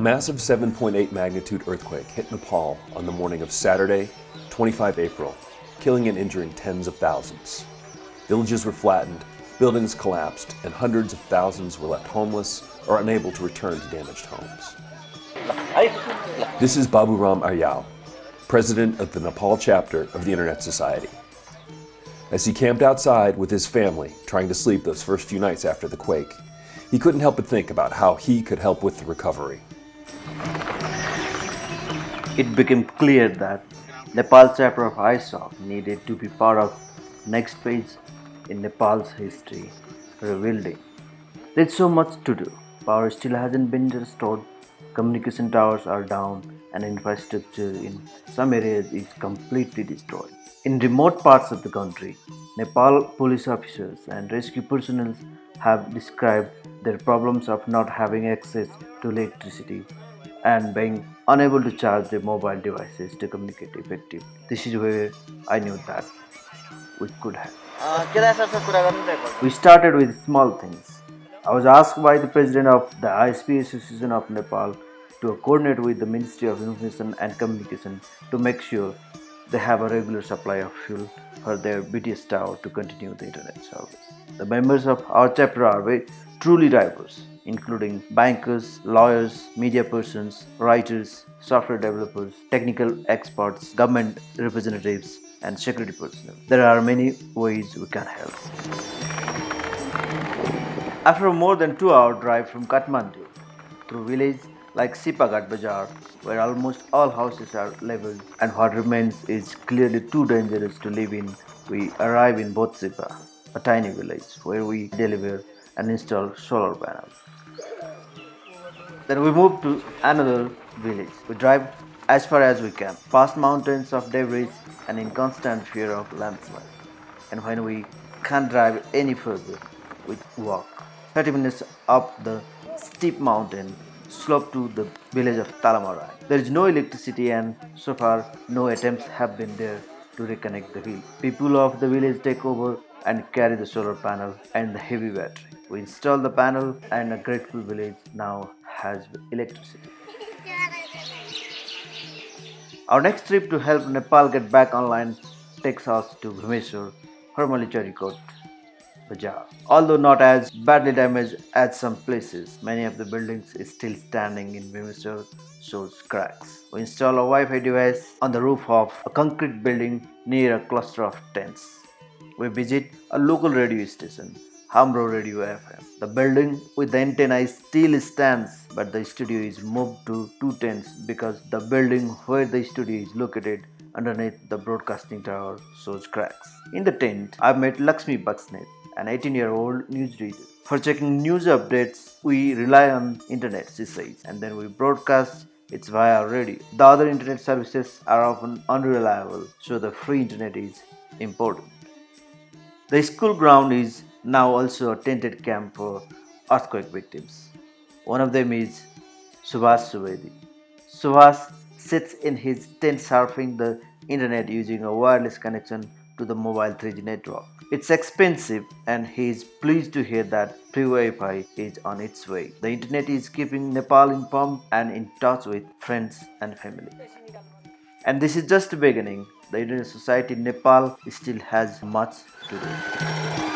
massive 7.8 magnitude earthquake hit Nepal on the morning of Saturday, 25 April, killing and injuring tens of thousands. Villages were flattened, buildings collapsed, and hundreds of thousands were left homeless or unable to return to damaged homes. This is Babu Ram Aryal, president of the Nepal chapter of the Internet Society. As he camped outside with his family, trying to sleep those first few nights after the quake, he couldn't help but think about how he could help with the recovery. It became clear that Nepal chapter of ISOC needed to be part of next phase in Nepal's history, rebuilding. There's so much to do. Power still hasn't been restored, communication towers are down, and infrastructure in some areas is completely destroyed. In remote parts of the country, Nepal police officers and rescue personnel have described their problems of not having access to electricity and being unable to charge their mobile devices to communicate effectively. This is where I knew that we could have. We started with small things. I was asked by the president of the ISP Association of Nepal to coordinate with the Ministry of Information and Communication to make sure they have a regular supply of fuel for their BTS tower to continue the internet service. The members of our chapter are very truly diverse, including bankers, lawyers, media persons, writers, software developers, technical experts, government representatives, and security personnel. There are many ways we can help. After a more than two hour drive from Kathmandu through village like Sipagat Bazaar, where almost all houses are leveled and what remains is clearly too dangerous to live in, we arrive in Botsipa, a tiny village where we deliver and install solar panels. Then we move to another village. We drive as far as we can, past mountains of debris and in constant fear of landslide. And when we can't drive any further, we walk. 30 minutes up the steep mountain slope to the village of Talamarai. There is no electricity and so far no attempts have been there to reconnect the village. People of the village take over and carry the solar panel and the heavy battery. We install the panel and a grateful village now has electricity. Our next trip to help Nepal get back online takes us to Bhimeshwar, formerly Charikot Bazaar. Although not as badly damaged as some places, many of the buildings is still standing in Bhimeshwar shows cracks. We install a Wi-Fi device on the roof of a concrete building near a cluster of tents. We visit a local radio station Hamro Radio FM. The building with the antenna still stands, but the studio is moved to two tents because the building where the studio is located underneath the broadcasting tower shows cracks. In the tent, I've met Lakshmi Basnet, an 18-year-old newsreader. For checking news updates, we rely on internet, she says, and then we broadcast it's via radio. The other internet services are often unreliable, so the free internet is important. The school ground is now also a tented camp for earthquake victims. One of them is Subhas Subedi. Subhas sits in his tent surfing the internet using a wireless connection to the mobile 3G network. It's expensive and he is pleased to hear that free Wi-Fi is on its way. The internet is keeping Nepal informed and in touch with friends and family. And this is just the beginning. The Internet Society in Nepal still has much to do.